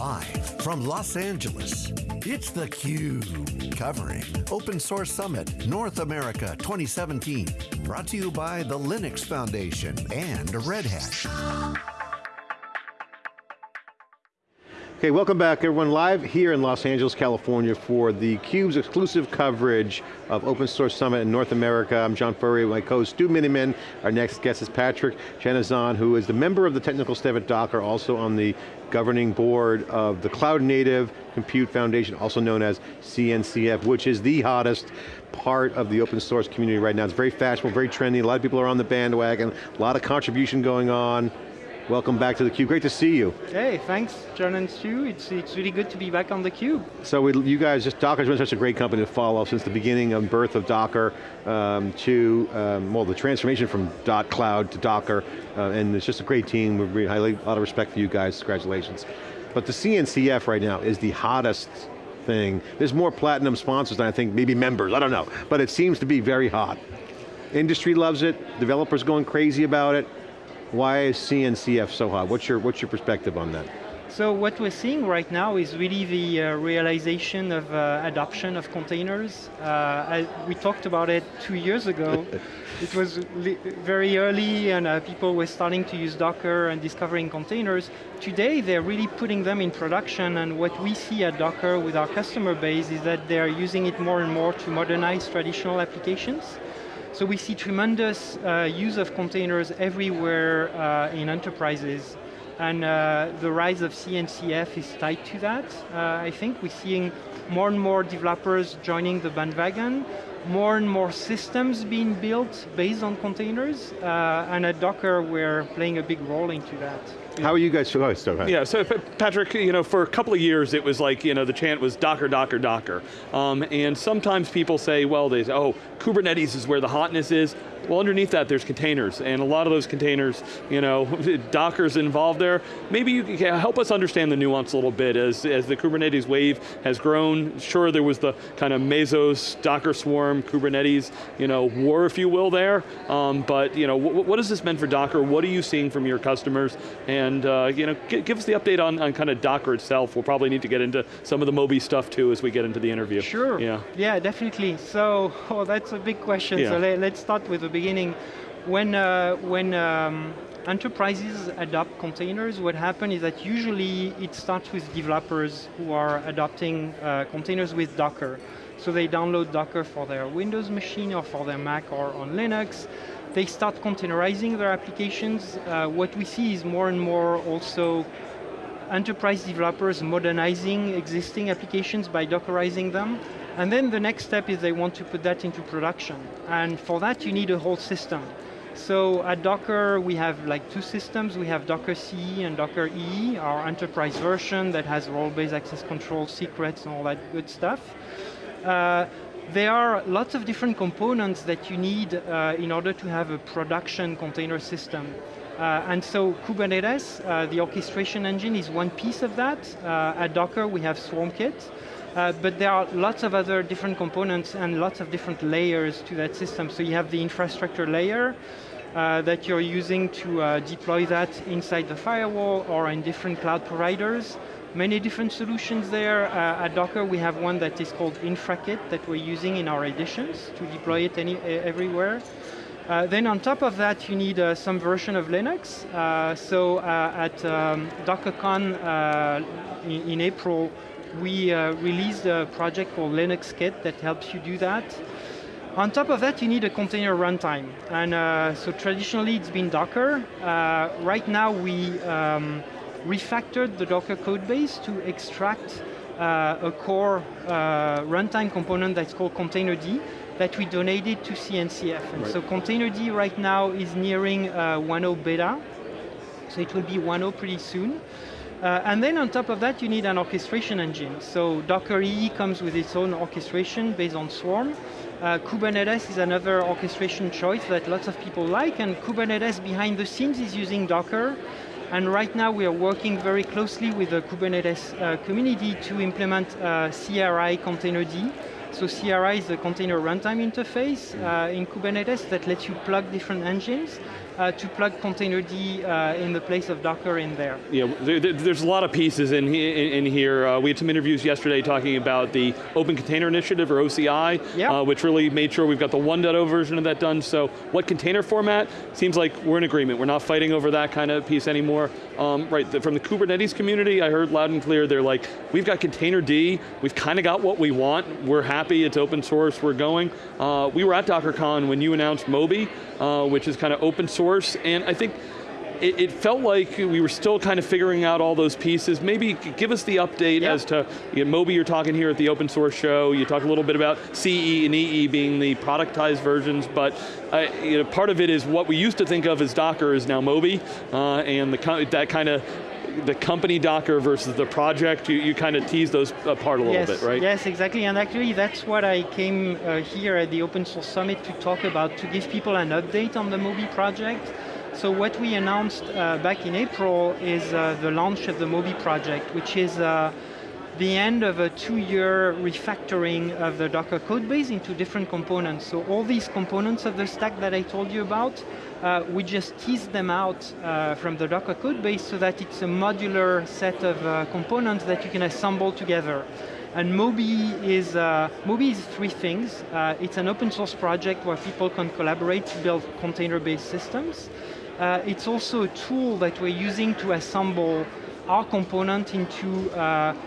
Live from Los Angeles, it's theCUBE, covering Open Source Summit North America 2017. Brought to you by the Linux Foundation and Red Hat. Okay, welcome back everyone. Live here in Los Angeles, California for the CUBE's exclusive coverage of Open Source Summit in North America. I'm John Furrier, with my co-host Stu Miniman. Our next guest is Patrick Chanezon, who is the member of the technical staff at Docker, also on the governing board of the Cloud Native Compute Foundation, also known as CNCF, which is the hottest part of the open source community right now. It's very fashionable, very trendy, a lot of people are on the bandwagon, a lot of contribution going on. Welcome back to theCUBE, great to see you. Hey, thanks John and Stu, it's, it's really good to be back on theCUBE. So we, you guys, just Docker's been such a great company to follow since the beginning of birth of Docker um, to, um, well the transformation from dotCloud to Docker, uh, and it's just a great team, we highly, a lot of respect for you guys, congratulations. But the CNCF right now is the hottest thing. There's more platinum sponsors than I think, maybe members, I don't know. But it seems to be very hot. Industry loves it, developers going crazy about it. Why is CNCF so hot? What's your, what's your perspective on that? So what we're seeing right now is really the uh, realization of uh, adoption of containers. Uh, we talked about it two years ago. it was very early and uh, people were starting to use Docker and discovering containers. Today they're really putting them in production and what we see at Docker with our customer base is that they're using it more and more to modernize traditional applications. So we see tremendous uh, use of containers everywhere uh, in enterprises. And uh, the rise of CNCF is tied to that. Uh, I think we're seeing more and more developers joining the bandwagon, more and more systems being built based on containers, uh, and at Docker we're playing a big role into that. How are you guys, oh, still Yeah, so Patrick, you know, for a couple of years it was like, you know, the chant was Docker, Docker, Docker. Um, and sometimes people say, well, they say, oh, Kubernetes is where the hotness is. Well, underneath that, there's containers, and a lot of those containers, you know, Docker's involved there. Maybe you can help us understand the nuance a little bit as, as the Kubernetes wave has grown. Sure, there was the kind of Mesos, Docker Swarm, Kubernetes, you know, war, if you will, there. Um, but, you know, what has this meant for Docker? What are you seeing from your customers? And, uh, you know, give us the update on, on kind of Docker itself. We'll probably need to get into some of the Moby stuff too as we get into the interview. Sure, yeah, yeah definitely. So, oh, that's a big question. Yeah. So let, us start with the beginning, when, uh, when um, enterprises adopt containers, what happens is that usually it starts with developers who are adopting uh, containers with Docker. So they download Docker for their Windows machine or for their Mac or on Linux. They start containerizing their applications. Uh, what we see is more and more also enterprise developers modernizing existing applications by Dockerizing them. And then the next step is they want to put that into production. And for that you need a whole system. So at Docker we have like two systems. We have Docker CE and Docker EE, our enterprise version that has role-based access control, secrets and all that good stuff. Uh, there are lots of different components that you need uh, in order to have a production container system. Uh, and so Kubernetes, uh, the orchestration engine is one piece of that. Uh, at Docker we have SwarmKit. Uh, but there are lots of other different components and lots of different layers to that system. So you have the infrastructure layer uh, that you're using to uh, deploy that inside the firewall or in different cloud providers. Many different solutions there. Uh, at Docker we have one that is called InfraKit that we're using in our editions to deploy it any, everywhere. Uh, then on top of that, you need uh, some version of Linux. Uh, so at um, DockerCon in, in, April, we uh, released a project called LinuxKit that helps you do that. On top of that, you need a container runtime. And uh, so traditionally, it's been Docker. Uh, right now, we um, refactored the Docker code base to extract uh, a core uh, runtime component that's called Containerd that we donated to CNCF. And right. so Containerd right now is nearing 1.0 uh, beta. So it will be 1.0 pretty soon. Uh, and then on top of that, you need an orchestration engine. So Docker EE comes with its own orchestration based on Swarm. Uh, Kubernetes is another orchestration choice that lots of people like, and Kubernetes behind the scenes is using Docker. And right now we are working very closely with the Kubernetes uh, community to implement uh, CRI Containerd. So CRI is the container runtime interface uh, in Kubernetes that lets you plug different engines uh, to plug Containerd uh, in the place of Docker in there. Yeah, there, there's a lot of pieces in, in, in here. Uh, we had some interviews yesterday talking about the Open Container Initiative, or OCI, yep. uh, which really made sure we've got the 1.0 version of that done. So what container format? Seems like we're in agreement. We're not fighting over that kind of piece anymore. Um, right, the, from the Kubernetes community, I heard loud and clear, they're like, we've got Containerd, we've kind of got what we want, we're happy, it's open source, we're going. Uh, we were at DockerCon when you announced Moby, uh, which is kind of open source, and I think it, it, felt like we were still kind of figuring out all those pieces. Maybe give us the update yep. as to, you know, Moby you're talking here at the open source show, you talk a little bit about CE and EE being the productized versions, but uh, you know, part of it is what we used to think of as Docker is now Moby, uh, and the, that kind of the company Docker versus the project, you, you kind of tease those apart a little yes, bit, right? Yes, exactly, and actually that's what I came uh, here at the Open Source Summit to talk about, to give people an update on the Moby project. So what we announced uh, back in April is uh, the launch of the Moby project, which is uh, the end of a two-year refactoring of the Docker code base into different components. So all these components of the stack that I told you about, uh, we just tease them out uh, from the Docker code base so that it's a modular set of uh, components that you can assemble together. And Moby is, uh, Moby is three things. Uh, it's an open source project where people can collaborate to build container-based systems. Uh, it's also a tool that we're using to assemble our component into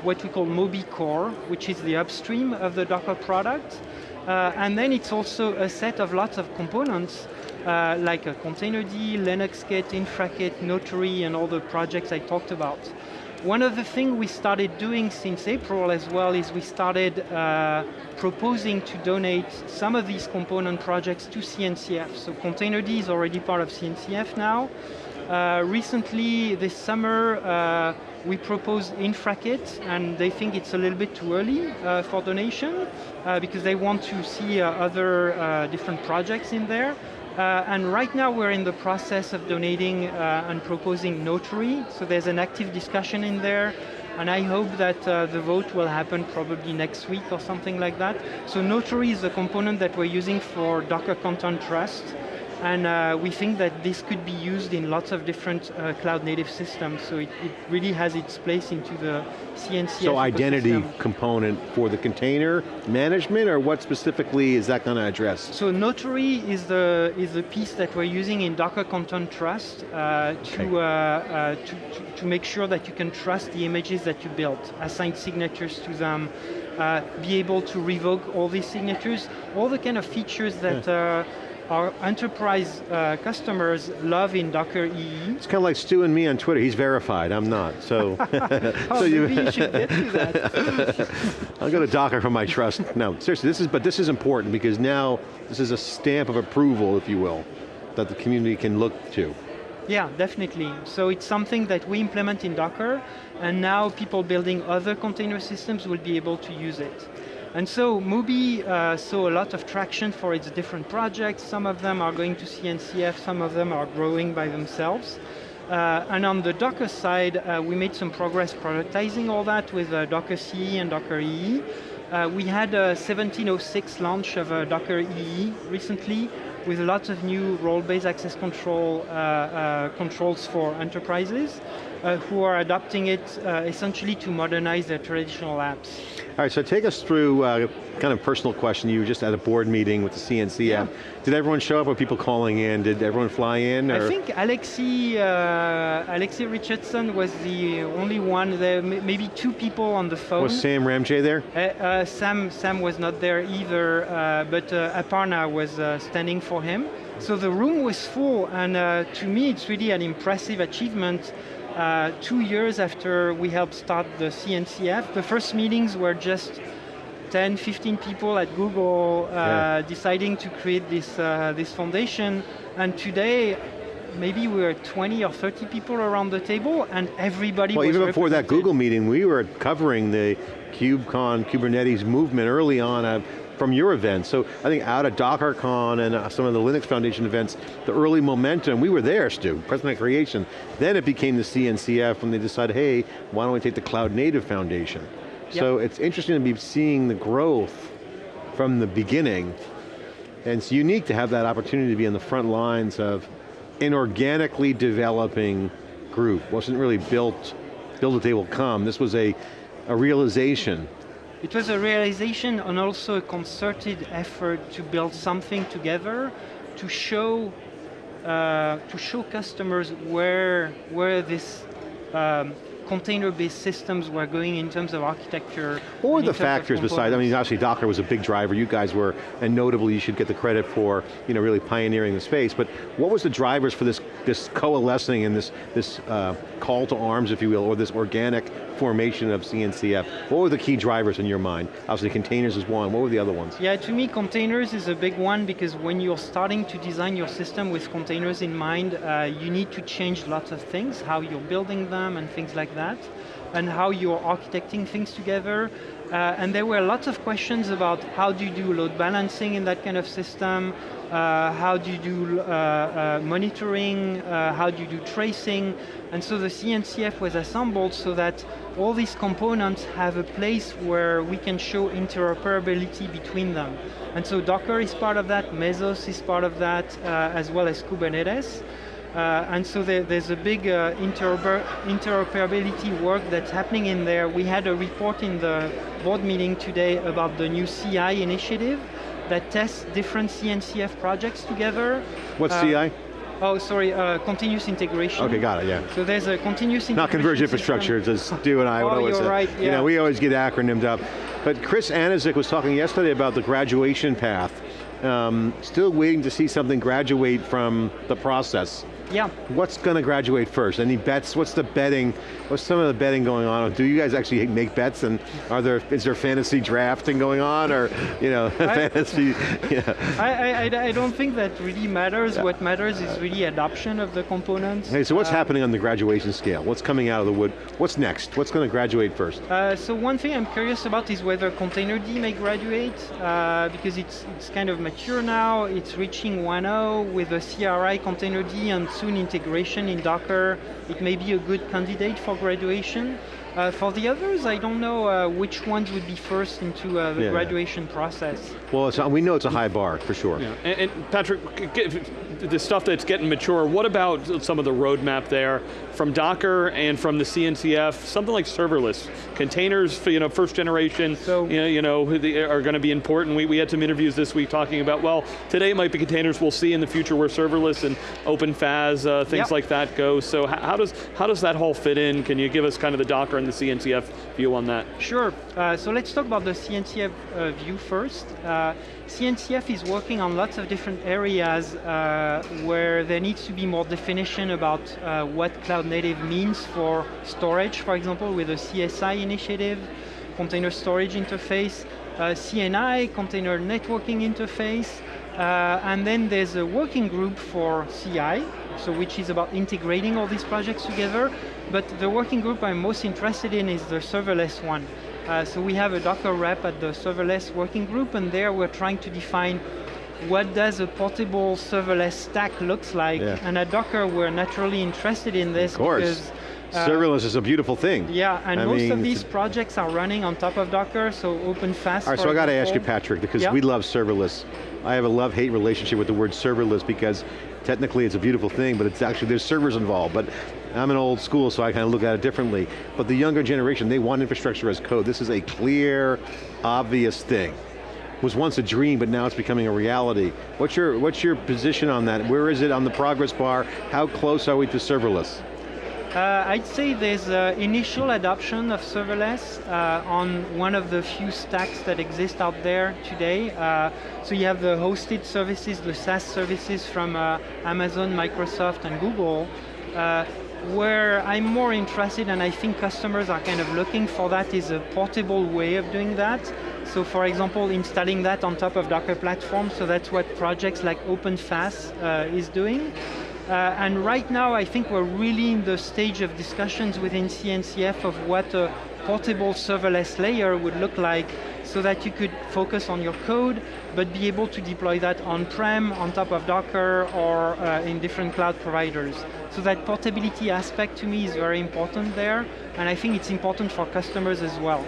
what we call Moby Core, which is the upstream of the Docker product. Uh, and then it's also a set of lots of components uh, like a Containerd, LinuxKit, InfraKit, Notary, and all the projects I talked about. One of the things we started doing since April as well is we started uh, proposing to donate some of these component projects to CNCF. So Containerd is already part of CNCF now. Uh, recently, this summer, uh, we proposed InfraKit, and they think it's a little bit too early uh, for donation uh, because they want to see uh, other uh, different projects in there. Uh, and right now we're in the process of donating uh, and proposing Notary, So there's an active discussion in there. And I hope that the vote will happen probably next week or something like that. So Notary is a component that we're using for Docker Content Trust. And uh, we think that this could be used in lots of different uh, cloud native systems. So it, it, really has its place into the CNCF So identity component for the container management or what specifically is that going to address? So Notary is the, is the piece that we're using in Docker Content Trust uh, to, okay. Uh, uh, to, to, to, make sure that you can trust the images that you built, assign signatures to them, uh, be able to revoke all these signatures, all the kind of features that yeah our enterprise uh, customers love in Docker EE. It's kind of like Stu and me on Twitter. He's verified, I'm not. So, oh, so you, you should get to that. I'll go to Docker for my trust. No, seriously, this is, but this is important because now this is a stamp of approval, if you will, that the community can look to. Yeah, definitely. So it's something that we implement in Docker, and now people building other container systems will be able to use it. And so Moby uh, saw a lot of traction for its different projects. Some of them are going to CNCF, some of them are growing by themselves. Uh, and on the Docker side, uh, we made some progress productizing all that with uh, Docker CE and Docker EE. Uh, we had a 1706 launch of uh, Docker EE recently with lots of new role-based access control controls for enterprises who are adopting it essentially to modernize their traditional apps. All right, so take us through uh, kind of personal question. You were just at a board meeting with the CNCF. Yeah. Did everyone show up? Were people calling in? Did everyone fly in? Or? I think Alexi, uh, Alexi Richardson was the only one. There, maybe two people on the phone. Was Sam Ramji there? Uh, uh, Sam, Sam was not there either, uh, but uh, Aparna was uh, standing for him. So the room was full, and to me, it's really an impressive achievement uh, two years after we helped start the CNCF. The first meetings were just 10, 15 people at Google uh, yeah. deciding to create this, uh, this foundation. And today, maybe we were 20 or 30 people around the table and everybody well, even before that Google meeting, we were covering the KubeCon, Kubernetes movement early on. Uh, from your event. So I think out of DockerCon and uh, some of the Linux Foundation events, the early momentum, we were there, Stu, President Creation. Then it became the CNCF when they decided, hey, why don't we take the Cloud Native Foundation? Yep. So it's interesting to be seeing the growth from the beginning. And it's unique to have that opportunity to be on the front lines of an organically developing group. Wasn't really built, build it they will come. This was a, a realization. It was a realization and also a concerted effort to build something together to show uh, to show customers where where this um, container-based systems were going in terms of architecture. What were the factors besides, I mean obviously Docker was a big driver, you guys were, and notably you should get the credit for you know, really pioneering the space, but what was the drivers for this, this coalescing and this, this uh, call to arms, if you will, or this organic formation of CNCF? What were the key drivers in your mind? Obviously containers is one, what were the other ones? Yeah, to me containers is a big one because when you're starting to design your system with containers in mind, uh, you need to change lots of things, how you're building them and things like that, and how you're architecting things together. Uh, and there were lots of questions about how do you do load balancing in that kind of system, how do you do uh, uh, monitoring, uh, how do you do tracing, and so the CNCF was assembled so that all these components have a place where we can show interoperability between them. And so Docker is part of that, Mesos is part of that, uh, as well as Kubernetes. Uh, and so there, there's a big uh, interoper interoperability work that's happening in there. We had a report in the board meeting today about the new CI initiative that tests different CNCF projects together. What's uh, CI? Oh, sorry, uh, continuous integration. Okay, got it, yeah. So there's a continuous integration Not converged infrastructure, as Stu and I oh, would always you're say. right, yeah. You know, we always get acronymed up. But Chris Aniszczyk was talking yesterday about the graduation path. Um, still waiting to see something graduate from the process. Yeah. What's going to graduate first? Any bets? What's the betting? What's some of the betting going on? Do you guys actually make bets and are there, is there fantasy drafting going on or, you know, I, fantasy, yeah. I, I, I, don't think that really matters. Yeah. What matters is really adoption of the components. Hey, so what's uh, happening on the graduation scale? What's coming out of the wood? What's next? What's going to graduate first? Uh, so one thing I'm curious about is whether Containerd may graduate uh, because it's, it's kind of mature now. It's reaching 1.0 with a CRI Containerd and soon integration in Docker, it may be a good candidate for graduation. Uh, for the others, I don't know uh, which ones would be first into uh, the yeah, graduation yeah. process. Well, we know it's a high bar, for sure. Yeah. And, and Patrick, the stuff that's getting mature, what about some of the roadmap there from Docker and from the CNCF, something like serverless, containers, you know, first generation, so, you know, you know are going to be important. We, we had some interviews this week talking about, well, today it might be containers, we'll see in the future where serverless and OpenFaaS, uh, things yep. like that go. So how does, how does that whole fit in? Can you give us kind of the Docker and the CNCF view on that? Sure, uh, so let's talk about the CNCF uh, view first. Uh, CNCF is working on lots of different areas uh, where there needs to be more definition about uh, what cloud native means for storage, for example, with the CSI initiative, container storage interface, CNI, container networking interface, uh, and then there's a working group for CI, so which is about integrating all these projects together. But the working group I'm most interested in is the serverless one. Uh, so we have a Docker rep at the serverless working group, and there we're trying to define what does a portable serverless stack looks like. Yeah. And at Docker, we're naturally interested in this of course. because uh, Serverless is a beautiful thing. Yeah, and I most mean, of these projects are running on top of Docker, so OpenFaaS. All right, so I got to ask you, Patrick, because yeah. we love serverless. I have a love-hate relationship with the word serverless because technically it's a beautiful thing, but it's actually, there's servers involved. But I'm an old school, so I kind of look at it differently. But the younger generation, they want infrastructure as code. This is a clear, obvious thing. It was once a dream, but now it's becoming a reality. What's your, what's your position on that? Where is it on the progress bar? How close are we to serverless? Uh, I'd say there's uh, initial adoption of serverless uh, on one of the few stacks that exist out there today. Uh, so you have the hosted services, the SaaS services from uh, Amazon, Microsoft, and Google. Uh, where I'm more interested, and I think customers are kind of looking for that, is a portable way of doing that. So for example, installing that on top of Docker platform, so that's what projects like OpenFaaS is doing. Uh, and right now, I think we're really in the stage of discussions within CNCF of what a portable serverless layer would look like so that you could focus on your code, but be able to deploy that on-prem, on top of Docker, or uh, in different cloud providers. So that portability aspect to me is very important there, and I think it's important for customers as well.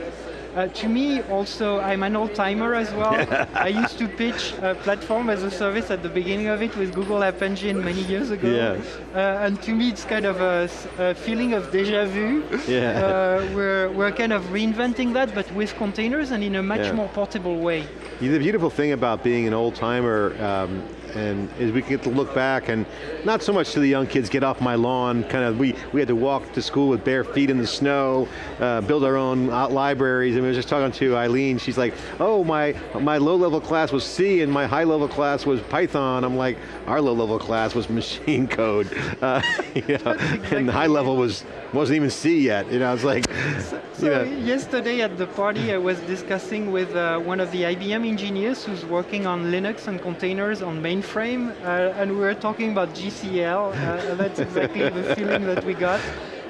Uh, to me, also, I'm an old timer as well. I used to pitch a platform as a service at the beginning of it with Google App Engine many years ago. Yes. Uh, and to me, it's kind of a, a feeling of deja vu. Yeah. Uh, we're, we're kind of reinventing that, but with containers and in a much Yeah. more portable way. The beautiful thing about being an old timer um, and as we get to look back and not so much to the young kids get off my lawn, kind of we, we had to walk to school with bare feet in the snow, uh, build our own uh, libraries, and we were just talking to Eileen, she's like, oh my, my low level class was C and my high level class was Python. I'm like, our low level class was machine code. Uh, you know, and the high level was, wasn't even C yet. You know, it's like, So you know, yesterday at the party, I was discussing with uh, one of the IBM engineers who's working on Linux and containers on mainframe, uh, and we were talking about JCL. Uh, that's exactly the feeling that we got.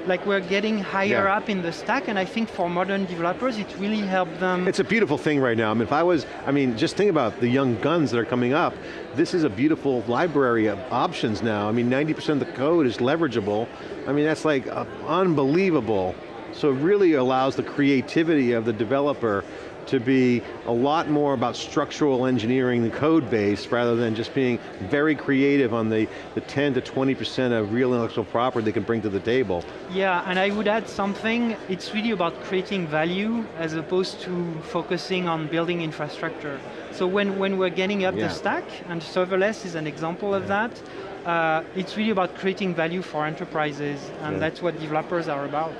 Like we're getting higher Yeah. up in the stack, and I think for modern developers, it really helped them. It's a beautiful thing right now. I mean, if I was, I mean, just think about the young guns that are coming up. This is a beautiful library of options now. I mean, 90% of the code is leverageable. I mean, that's like uh, unbelievable. So it really allows the creativity of the developer to be a lot more about structural engineering the code base rather than just being very creative on the, the 10 to 20% of real intellectual property they can bring to the table. Yeah, and I would add something. It's really about creating value as opposed to focusing on building infrastructure. So when, when we're getting up Yeah. the stack, and serverless is an example of that, uh, it's really about creating value for enterprises, and Yeah. that's what developers are about.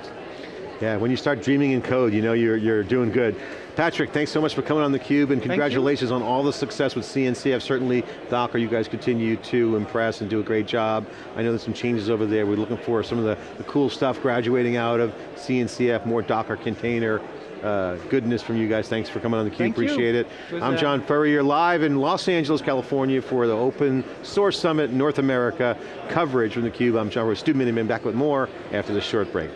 Yeah, when you start dreaming in code, you know you're, you're doing good. Patrick, thanks so much for coming on theCUBE and congratulations on all the success with CNCF. Certainly, Docker, you guys continue to impress and do a great job. I know there's some changes over there. We're looking for some of the, the cool stuff graduating out of CNCF, more Docker container uh, goodness from you guys. Thanks for coming on theCUBE, Thank you. appreciate it. It I'm uh, John Furrier, live in Los Angeles, California for the Open Source Summit North America coverage from theCUBE. I'm John Furrier, Stu Miniman, back with more after this short break.